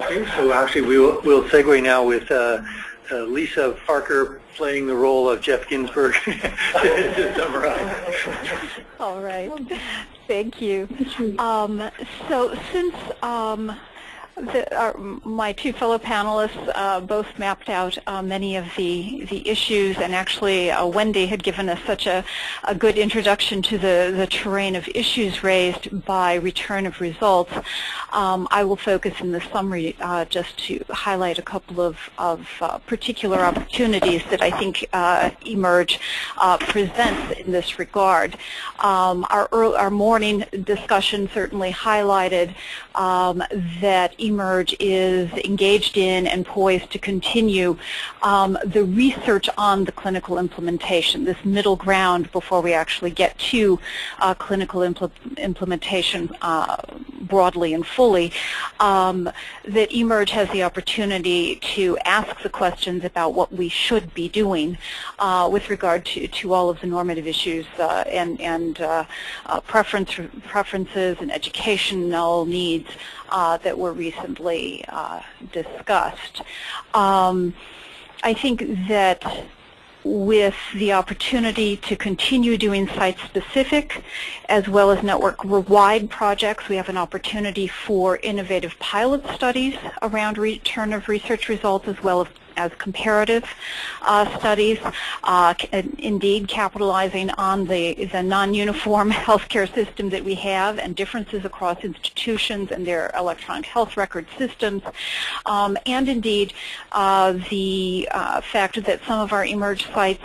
Okay, so actually we'll, we'll segue now with uh, uh, Lisa Parker playing the role of Geoff Ginsburg to summarize. All right. Thank you. Um, so since um, the, our, my two fellow panelists uh, both mapped out uh, many of the, the issues, and actually uh, Wendy had given us such a, a good introduction to the, the terrain of issues raised by return of results. Um, I will focus in the summary uh, just to highlight a couple of, of uh, particular opportunities that I think uh, eMERGE presents in this regard. Um, our, early, our morning discussion certainly highlighted um, that eMERGE is engaged in and poised to continue um, the research on the clinical implementation, this middle ground before we actually get to uh, clinical impl implementation uh, broadly and fully, um, that eMERGE has the opportunity to ask the questions about what we should be doing uh, with regard to, to all of the normative issues uh, and, and uh, uh, preference, preferences and educational needs uh, that were recently uh, discussed. Um, I think that with the opportunity to continue doing site-specific as well as network-wide projects. We have an opportunity for innovative pilot studies around return of research results as well as as comparative uh, studies, uh, indeed capitalizing on the, the non-uniform healthcare system that we have and differences across institutions and their electronic health record systems, um, and indeed uh, the uh, fact that some of our eMERGE sites,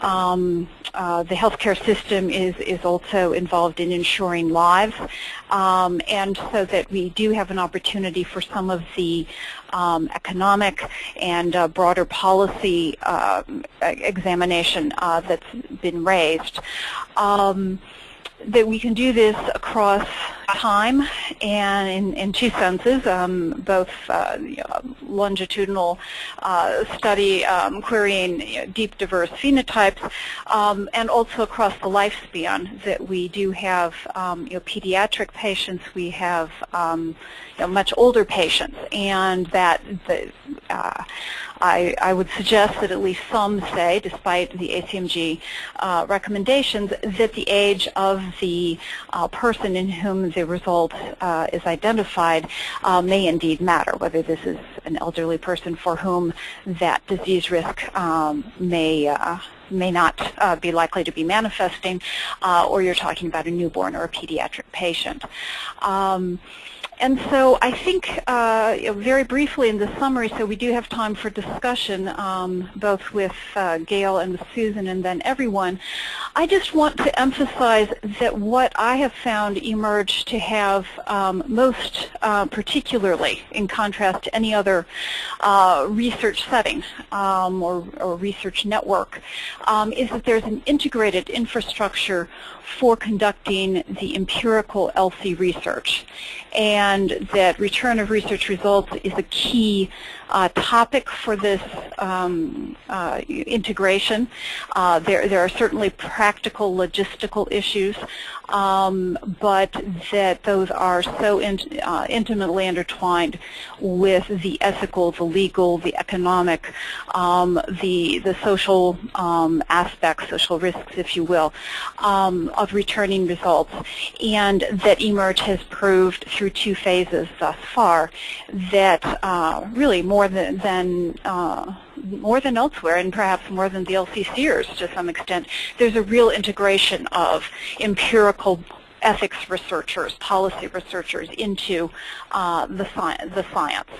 um, uh, the healthcare system is, is also involved in ensuring lives, um, and so that we do have an opportunity for some of the um, economic and uh, broader policy uh, examination that's been raised. Um, that we can do this across time and in, in two senses, um, both uh, you know, longitudinal uh, study um, querying you know, deep diverse phenotypes um, and also across the lifespan that we do have um, you know, pediatric patients, we have um, much older patients. And that the, uh, I, I, would suggest that at least some say, despite the ACMG uh, recommendations, that the age of the uh, person in whom the result uh, is identified uh, may indeed matter, whether this is an elderly person for whom that disease risk um, may uh, may not uh, be likely to be manifesting, uh, or you're talking about a newborn or a pediatric patient. Um, and so I think uh, very briefly in the summary, so we do have time for discussion, um, both with uh, Gail and with Susan and then everyone. I just want to emphasize that what I have found eMERGE to have um, most uh, particularly, in contrast to any other uh, research setting um, or, or, research network, um, is that there's an integrated infrastructure for conducting the empirical ELSI research. And that return of research results is a key uh, topic for this um, uh, integration. Uh, there, there are certainly practical logistical issues, um, but that those are so in, uh, intimately intertwined with the ethical, the legal, the economic, um, the, the social um, aspects, social risks, if you will, um, of returning results, and that eMERGE has proved through two phases thus far that uh, really more more than, than uh, more than elsewhere and perhaps more than the LCCers to some extent, there's a real integration of empirical ethics researchers, policy researchers into uh, the, sci the science.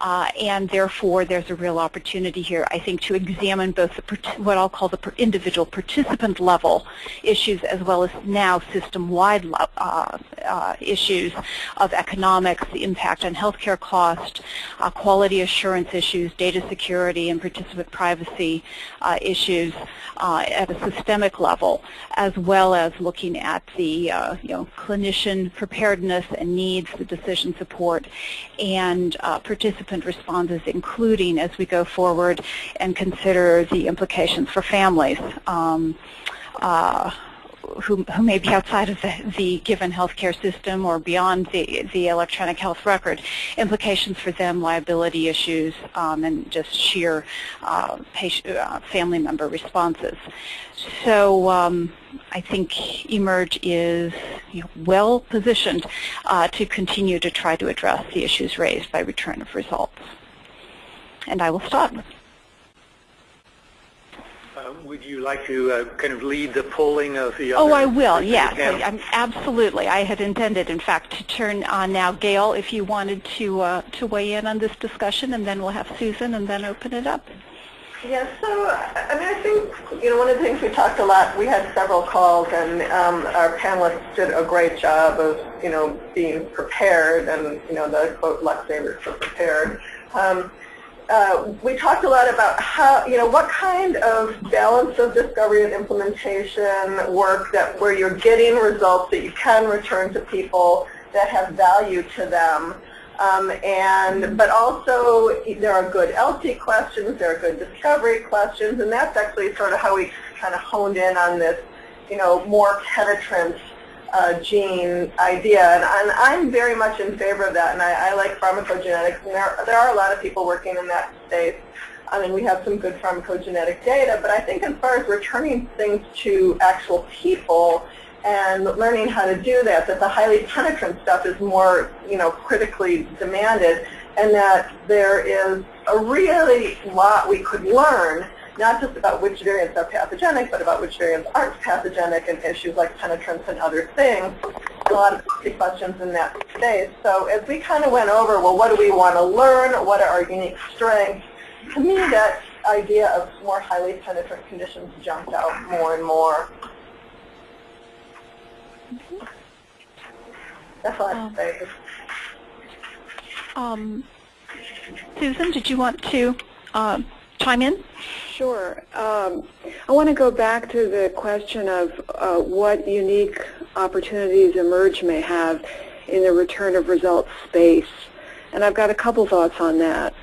Uh, and therefore, there's a real opportunity here, I think, to examine both the, what I'll call the individual participant level issues as well as now system-wide uh, uh, issues of economics, the impact on healthcare cost, uh, quality assurance issues, data security, and participant privacy uh, issues at a systemic level, as well as looking at the you know, clinician preparedness and needs, the decision support, and uh, participant responses, including as we go forward and consider the implications for families. Um, uh, who, who may be outside of the, the given healthcare system or beyond the, the electronic health record, implications for them, liability issues, um, and just sheer uh, patient, uh, family member responses. So um, I think eMERGE is you know, well positioned uh, to continue to try to address the issues raised by return of results. And I will stop. Uh, would you like to uh, kind of lead the polling of the Oh, I will, members of the yes. I- I'm- Absolutely. I had intended, in fact, to turn on now Gail if you wanted to, uh, to weigh in on this discussion, and then we'll have Susan and then open it up. Yeah, so I mean, I think you know one of the things we talked a lot. We had several calls, and um, our panelists did a great job of you know being prepared, and you know the quote Luxavers for prepared. Um, uh, we talked a lot about how you know what kind of balance of discovery and implementation work that where you're getting results that you can return to people that have value to them. Um, and but also there are good ELSI questions, there are good discovery questions, and that's actually sort of how we kind of honed in on this, you know, more penetrant uh, gene idea. And, and, I'm very much in favor of that, and I, I like pharmacogenetics, and there, there are a lot of people working in that space. I mean, we have some good pharmacogenetic data, but I think as far as returning things to actual people, and learning how to do that, that the highly penetrant stuff is more, you know, critically demanded, and that there is a really lot we could learn, not just about which variants are pathogenic, but about which variants aren't pathogenic and issues like penetrance and other things. A lot of questions in that space. So as we kind of went over, well, what do we want to learn? What are our unique strengths? To me, that idea of more highly penetrant conditions jumped out more and more. That's all I have to say. Um, Susan, did you want to uh, chime in? Sure. Um, I want to go back to the question of uh, what unique opportunities eMERGE may have in the return of results space. And I've got a couple thoughts on that.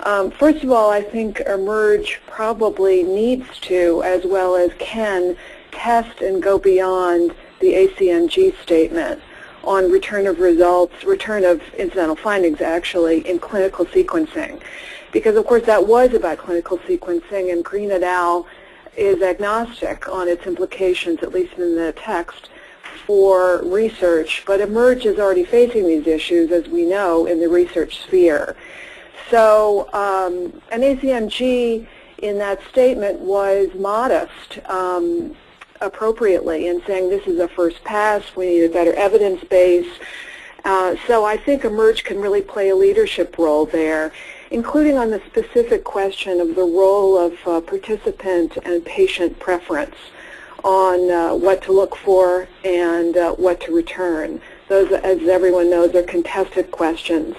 Um, first of all, I think eMERGE probably needs to, as well as can, test and go beyond the ACMG statement on return of results, return of incidental findings actually, in clinical sequencing. Because of course that was about clinical sequencing and Green et al. is agnostic on its implications, at least in the text, for research. But eMERGE is already facing these issues, as we know, in the research sphere. So um, an ACMG in that statement was modest. Um, appropriately and saying this is a first pass, we need a better evidence base. Uh, so I think eMERGE can really play a leadership role there, including on the specific question of the role of uh, participant and patient preference on uh, what to look for and uh, what to return. Those, as everyone knows, are contested questions.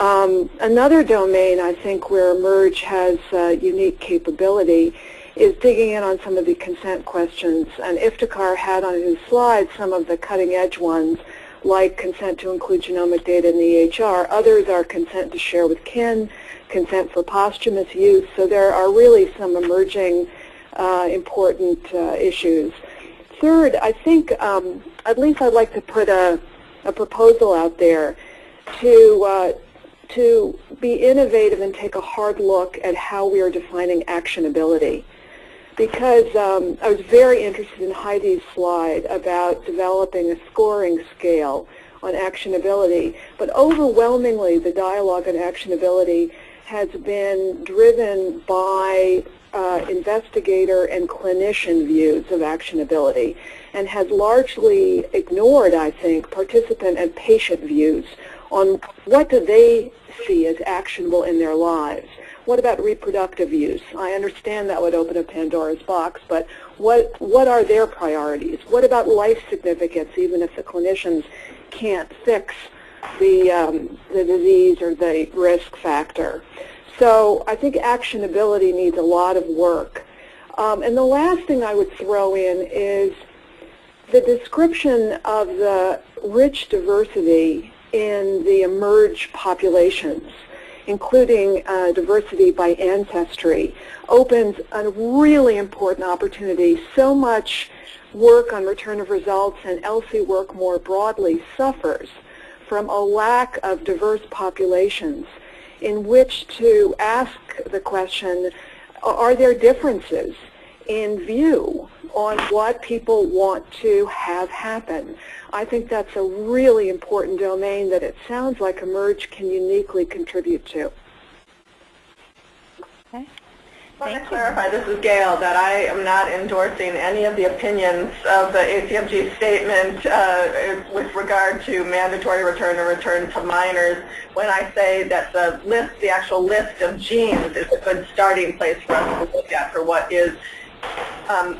Um, another domain I think where eMERGE has uh, unique capability is digging in on some of the consent questions. And Iftikhar had on his slide some of the cutting edge ones, like consent to include genomic data in the EHR. Others are consent to share with kin, consent for posthumous use. So there are really some emerging uh, important uh, issues. Third, I think um, at least I'd like to put a, a proposal out there to uh, to be innovative and take a hard look at how we are defining actionability because um, I was very interested in Heidi's slide about developing a scoring scale on actionability. But overwhelmingly, the dialogue on actionability has been driven by uh, investigator and clinician views of actionability and has largely ignored, I think, participant and patient views on what do they see as actionable in their lives. What about reproductive use? I understand that would open a Pandora's box, but what, what are their priorities? What about life significance, even if the clinicians can't fix the, um, the disease or the risk factor? So I think actionability needs a lot of work. Um, and the last thing I would throw in is the description of the rich diversity in the eMERGE populations including uh, diversity by ancestry, opens a really important opportunity. So much work on return of results and ELSI work more broadly suffers from a lack of diverse populations in which to ask the question, are there differences in view on what people want to have happen? I think that's a really important domain that it sounds like eMERGE can uniquely contribute to. Okay. I want Thank to clarify, this is Gail, that I am not endorsing any of the opinions of the ACMG statement uh, with regard to mandatory return or return to minors when I say that the list, the actual list of genes is a good starting place for us to look at for what is um,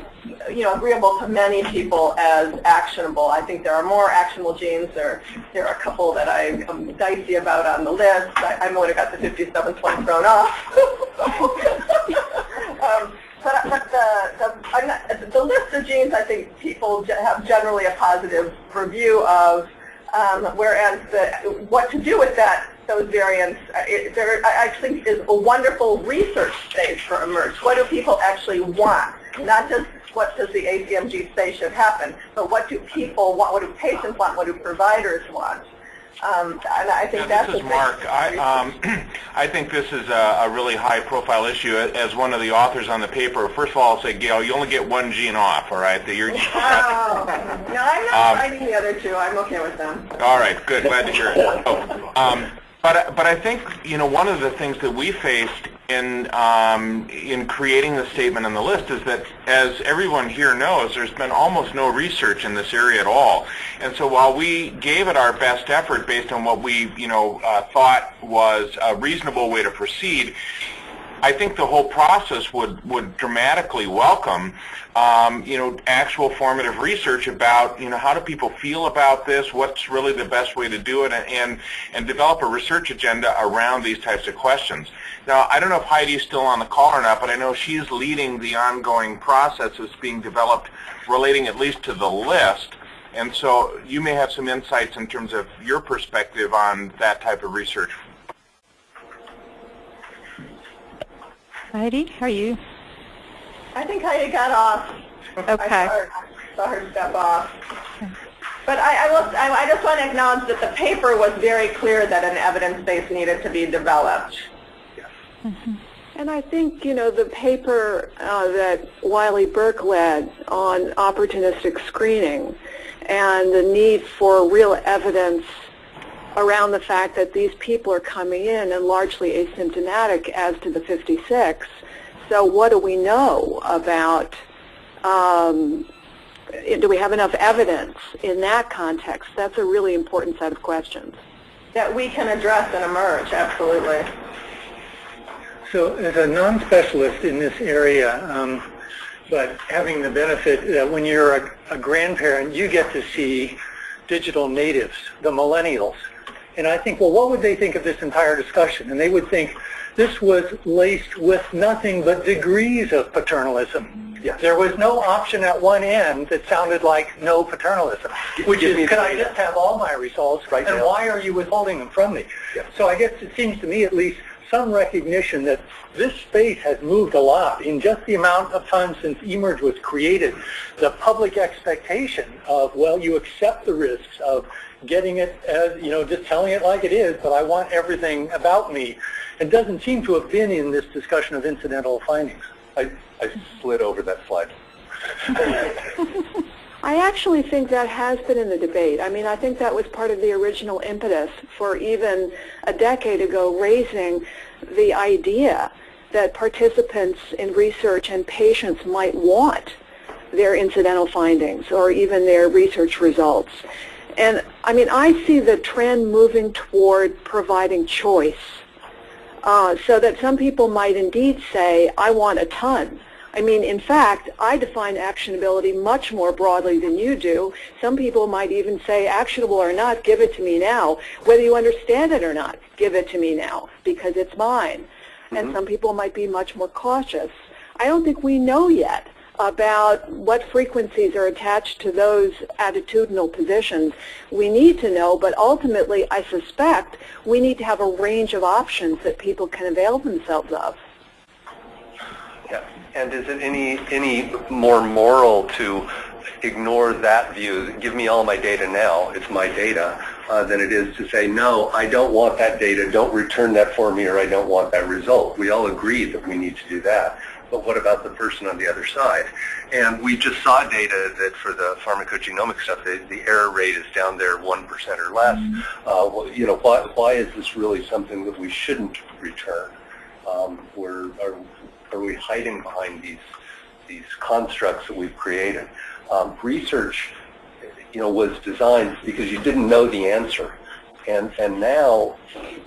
you know, agreeable to many people as actionable. I think there are more actionable genes. There, there are a couple that I am dicey about on the list. I, I would have got the 57th one thrown off. um, but but the, the, the list of genes, I think people have generally a positive review of, um, whereas the, what to do with that those variants, uh, it, there, I think is a wonderful research space for eMERGE. What do people actually want? Not just what does the ACMG say should happen, but what do people want, what do patients want, what do providers want? Um, and I think yeah, that's this is Marc. I, um, I think this is a, a, really high-profile issue. As one of the authors on the paper, first of all, I'll say, Gail, you only get one gene off, all right? That you're, oh. no, I'm not um, fighting the other two. I'm okay with them. All right, good. Glad to hear it. Oh, um, but, but I think, you know, one of the things that we faced in, um, in creating the statement on the list is that, as everyone here knows, there's been almost no research in this area at all. And so while we gave it our best effort based on what we, you know, uh, thought was a reasonable way to proceed, I think the whole process would, would dramatically welcome, um, you know, actual formative research about, you know, how do people feel about this, what's really the best way to do it, and, and develop a research agenda around these types of questions. Now, I don't know if Heidi's still on the call or not, but I know she's leading the ongoing process that's being developed relating at least to the list. And so you may have some insights in terms of your perspective on that type of research Heidi, how are you? I think Heidi got off. Okay. I saw her, saw her step off. But I, I, will, I, I just want to acknowledge that the paper was very clear that an evidence base needed to be developed. Mm -hmm. And I think, you know, the paper uh, that Wylie Burke led on opportunistic screening and the need for real evidence around the fact that these people are coming in and largely asymptomatic as to the 56. So what do we know about, um, do we have enough evidence in that context? That's a really important set of questions. That we can address and eMERGE, absolutely. So as a non-specialist in this area, um, but having the benefit that when you're a, a grandparent, you get to see digital natives, the millennials, and I think, well, what would they think of this entire discussion? And they would think this was laced with nothing but degrees of paternalism. Yes. There was no option at one end that sounded like no paternalism, which Give is, can I just have all my results, right and now. why are you withholding them from me? Yes. So I guess it seems to me at least some recognition that this space has moved a lot in just the amount of time since eMERGE was created. The public expectation of, well, you accept the risks of getting it as, you know, just telling it like it is, but I want everything about me. It doesn't seem to have been in this discussion of incidental findings. I, I slid over that slide. I actually think that has been in the debate. I mean, I think that was part of the original impetus for even a decade ago raising the idea that participants in research and patients might want their incidental findings or even their research results. And I mean, I see the trend moving toward providing choice. Uh, so that some people might indeed say, I want a ton. I mean, in fact, I define actionability much more broadly than you do. Some people might even say, actionable or not, give it to me now. Whether you understand it or not, give it to me now, because it's mine. Mm -hmm. And mm-hmm. some people might be much more cautious. I don't think we know yet about what frequencies are attached to those attitudinal positions. We need to know, but ultimately I suspect we need to have a range of options that people can avail themselves of. Yeah. And is it any any more moral to ignore that view, give me all my data now, it's my data, uh, than it is to say, no, I don't want that data, don't return that for me, or I don't want that result. We all agree that we need to do that. But what about the person on the other side? And we just saw data that for the pharmacogenomic stuff, the, the error rate is down there 1% or less. Uh, well, you know, why, why is this really something that we shouldn't return? Um, we're, are, are we hiding behind these, these constructs that we've created? Um, research, you know, was designed because you didn't know the answer. And, and now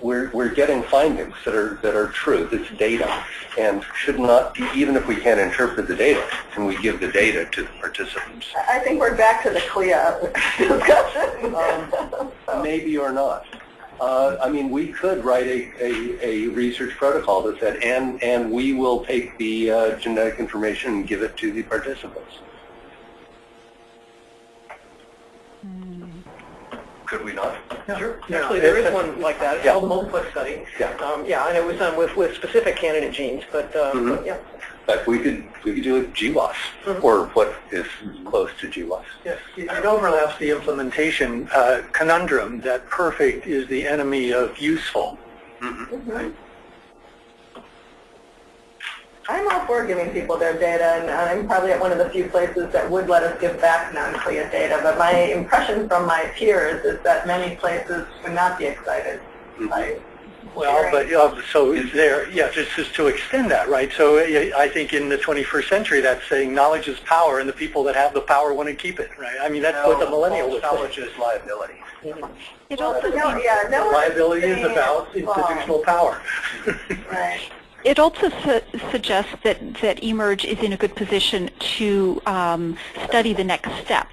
we're, we're getting findings that are, that are true. This data and should not, be, even if we can't interpret the data, can we give the data to the participants? I think we're back to the CLIA discussion. Um, maybe or not. Uh, I mean, we could write a, a, a, research protocol that said, and, and we will take the uh, genetic information and give it to the participants. Could we not? Sure. Actually, there is one like that. It's Yeah. called the multiplex study. Yeah. Um, yeah, and it was done with, with specific candidate genes, but, um, Mhm. but yeah. But we could we could do it GWAS or what is close to GWAS. Yes, it it overlaps the implementation uh, conundrum that perfect is the enemy of useful. Right? I'm all for giving people their data, and I'm probably at one of the few places that would let us give back non-CLIA data, but my impression from my peers is that many places would not be excited by Well, but uh, so is there, yeah, it's just to extend that, right? So uh, I think in the 21st century, that's saying knowledge is power, and the people that have the power want to keep it, right? I mean, that's what the millennial was saying. Knowledge is liability. It also No, yeah, no Liability is about it's wrong. institutional power. Right. It also su- suggests that, that eMERGE is in a good position to um, study the next step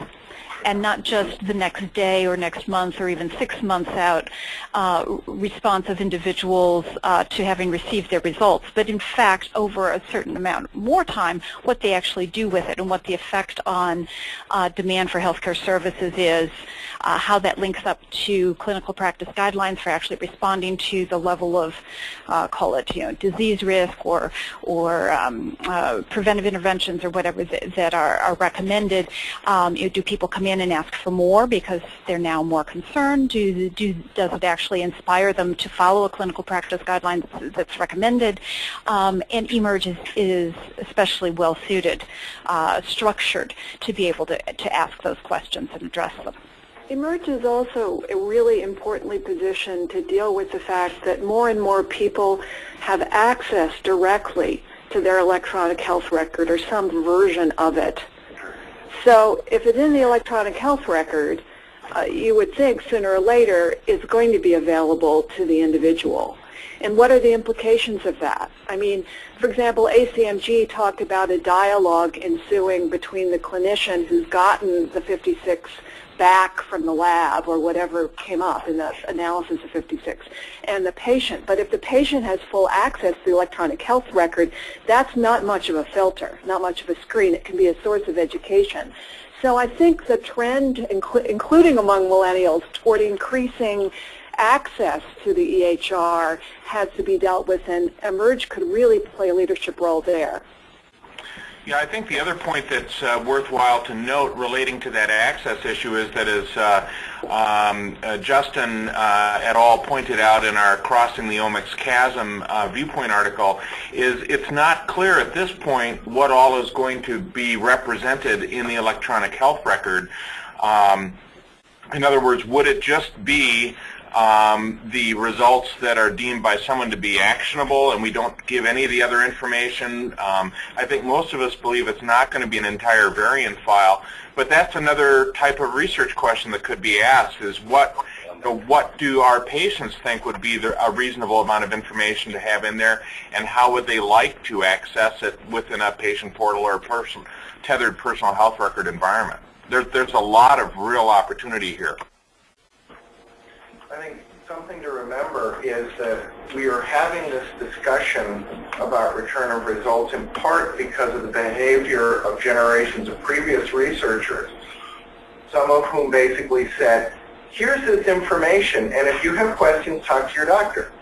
and not just the next day or next month or even six months out uh, response of individuals uh, to having received their results, but in fact over a certain amount more time what they actually do with it and what the effect on uh, demand for healthcare services is, uh, how that links up to clinical practice guidelines for actually responding to the level of, uh, call it, you know, disease risk or or um, uh, preventive interventions or whatever that, that are, are recommended. Um, you know, do people come in and ask for more because they're now more concerned? Do, do does it actually inspire them to follow a clinical practice guideline that's, that's recommended? Um, and eMERGE is, is especially well suited, uh, structured to be able to to ask those questions and address them. Emerge is also really importantly positioned to deal with the fact that more and more people have access directly to their electronic health record or some version of it. So if it's in the electronic health record, uh, you would think sooner or later it's going to be available to the individual. And what are the implications of that? I mean, for example, ACMG talked about a dialogue ensuing between the clinician who's gotten the 56 back from the lab or whatever came up in the analysis of 56 and the patient. But if the patient has full access to the electronic health record, that's not much of a filter, not much of a screen. It can be a source of education. So I think the trend, inclu including among millennials, toward increasing access to the EHR has to be dealt with, and eMERGE could really play a leadership role there. Yeah, I think the other point that's uh, worthwhile to note relating to that access issue is that as uh, um, uh, Justin uh, et al. pointed out in our Crossing the Omics Chasm uh, viewpoint article, is it's not clear at this point what all is going to be represented in the electronic health record. Um, in other words, would it just be um, the results that are deemed by someone to be actionable and we don't give any of the other information. Um, I think most of us believe it's not going to be an entire variant file, but that's another type of research question that could be asked is what what do our patients think would be the, a reasonable amount of information to have in there and how would they like to access it within a patient portal or person, tethered personal health record environment. There, there's a lot of real opportunity here. I think something to remember is that we are having this discussion about return of results in part because of the behavior of generations of previous researchers, some of whom basically said, here's this information, and if you have questions, talk to your doctor.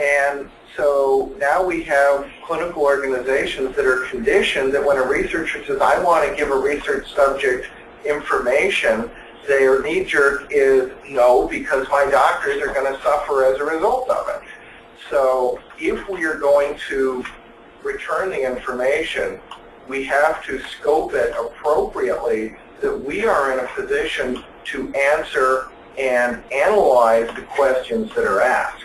And so now we have clinical organizations that are conditioned that when a researcher says, I want to give a research subject information, their knee-jerk is no, because my doctors are going to suffer as a result of it. So if we are going to return the information, we have to scope it appropriately that we are in a position to answer and analyze the questions that are asked.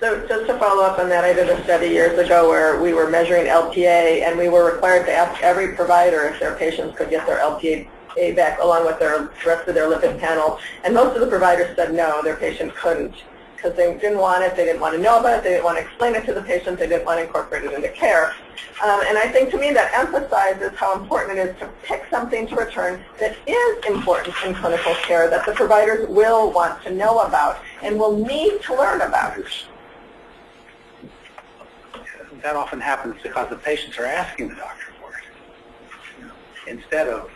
So just to follow up on that, I did a study years ago where we were measuring LPA and we were required to ask every provider if their patients could get their LPA back along with their rest of their lipid panel. And most of the providers said no, their patient couldn't because they didn't want it, they didn't want to know about it, they didn't want to explain it to the patient, they didn't want to incorporate it into care. Um, and I think to me that emphasizes how important it is to pick something to return that is important in clinical care that the providers will want to know about and will need to learn about. That often happens because the patients are asking the doctor for it. Instead of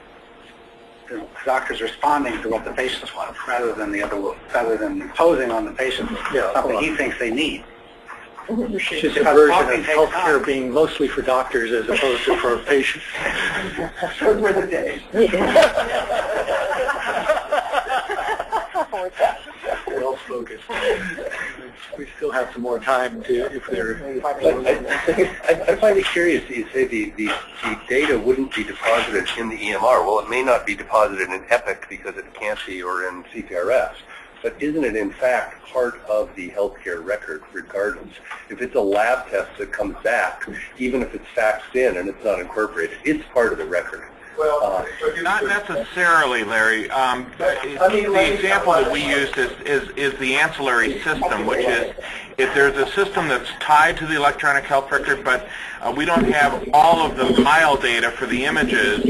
the doctors responding to what the patients want rather than the other rather than imposing on the patients something he thinks they need. It's just a version of healthcare being mostly for doctors as opposed to for patients. Those were the days. well spoken. We still have some more time to, if there. I, I find it curious that you say the, the, the data wouldn't be deposited in the EMR. Well, it may not be deposited in EPIC because it can't be or in CPRS. But isn't it in fact part of the healthcare record regardless? If it's a lab test that comes back, even if it's faxed in and it's not incorporated, it's part of the record. Well, uh, not necessarily, Larry. Um, the example that we used is, is, is the ancillary system, which is if there's a system that's tied to the electronic health record, but uh, we don't have all of the file data for the images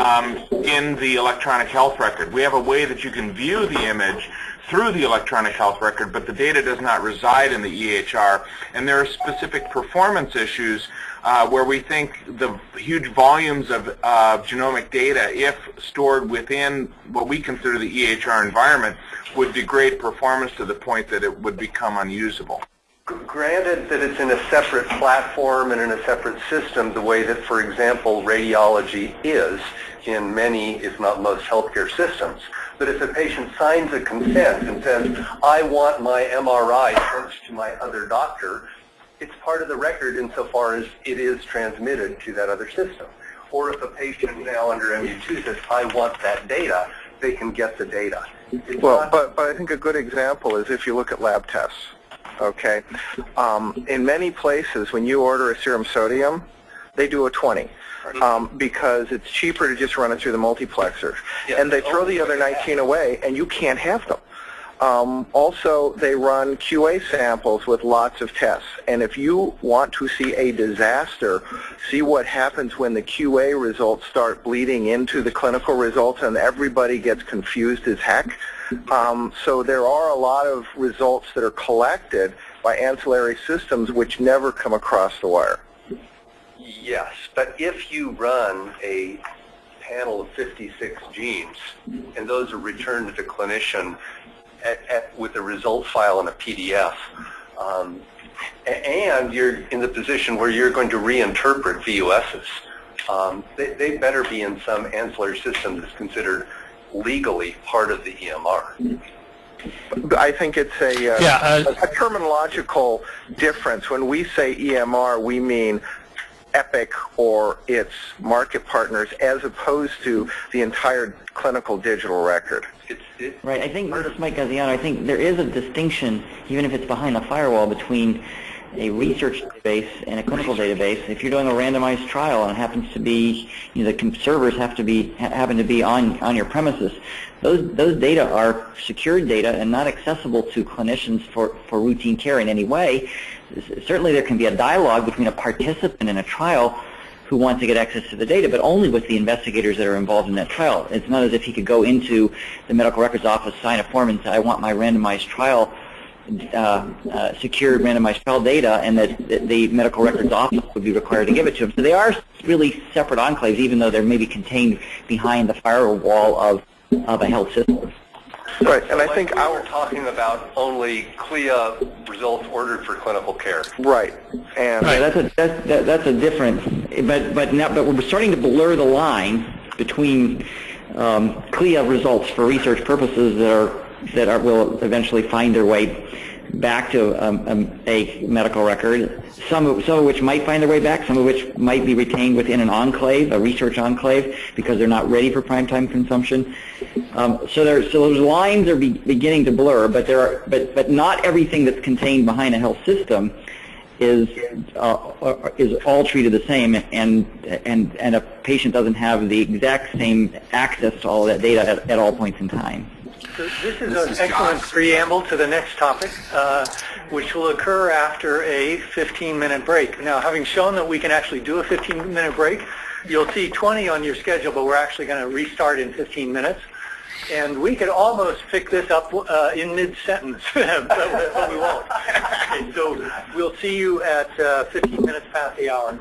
um, in the electronic health record. We have a way that you can view the image through the electronic health record, but the data does not reside in the EHR. And there are specific performance issues uh, where we think the huge volumes of uh, genomic data, if stored within what we consider the EHR environment, would degrade performance to the point that it would become unusable. Granted that it's in a separate platform and in a separate system, the way that, for example, radiology is in many, if not most, healthcare systems. But if a patient signs a consent and says, I want my MRI sent to my other doctor, it's part of the record insofar as it is transmitted to that other system. Or if a patient now under MU2 says, I want that data, they can get the data. It's well, but, but I think a good example is if you look at lab tests, okay? Um, in many places, when you order a serum sodium, they do a 20 um, because it's cheaper to just run it through the multiplexer. And they throw the other 19 away, and you can't have them. Um, also, they run QA samples with lots of tests. And if you want to see a disaster, see what happens when the QA results start bleeding into the clinical results and everybody gets confused as heck. Um, so there are a lot of results that are collected by ancillary systems which never come across the wire. Yes, but if you run a panel of 56 genes and those are returned to the clinician at, at, with a result file in a PDF. Um, and you're in the position where you're going to reinterpret VUSs. Um, they, they, better be in some ancillary system that's considered legally part of the EMR. I think it's a, uh, yeah, uh, a, a terminological difference. When we say EMR, we mean Epic or its market partners as opposed to the entire clinical digital record. Right. I think Mike Gaziano. I think there is a distinction, even if it's behind the firewall, between a research database and a clinical database. If you're doing a randomized trial and it happens to be, you know, the servers have to be happen to be on on your premises, those those data are secured data and not accessible to clinicians for for routine care in any way. Certainly, there can be a dialogue between a participant in a trial who wants to get access to the data, but only with the investigators that are involved in that trial. It's not as if he could go into the medical records office, sign a form, and say, I want my randomized trial uh, uh, secured randomized trial data and that the medical records office would be required to give it to them. So they are really separate enclaves, even though they're maybe contained behind the firewall of, of a health system. Right, and I Like think we were talking about only CLIA results ordered for clinical care. right, and Right, that's a, that's, that- that's a difference, but, but now, but we're starting to blur the line between um, CLIA results for research purposes that are, that are, will eventually find their way back to um, um, a medical record, some of, some of which might find their way back, some of which might be retained within an enclave, a research enclave, because they're not ready for primetime consumption. Um, so there, so those lines are be, beginning to blur, but there are, but, but not everything that's contained behind a health system is uh, is all treated the same, and and and a patient doesn't have the exact same access to all that data at, at all points in time. So this is an excellent preamble to the next topic, uh, which will occur after a 15-minute break. Now, having shown that we can actually do a 15-minute break, you'll see 20 on your schedule, but we're actually going to restart in 15 minutes. And we could almost pick this up uh, in mid-sentence, but, but we won't. Okay, so we'll see you at uh, 15 minutes past the hour.